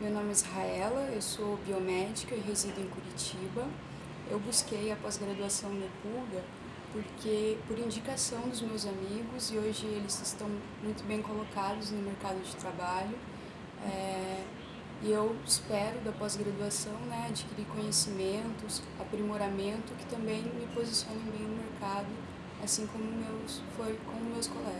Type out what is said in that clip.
Meu nome é Israela, eu sou biomédica e resido em Curitiba. Eu busquei a pós-graduação no Pulga porque, por indicação dos meus amigos, e hoje eles estão muito bem colocados no mercado de trabalho, é, e eu espero da pós-graduação né, adquirir conhecimentos, aprimoramento que também me posicionem bem no mercado, assim como meus, foi com meus colegas.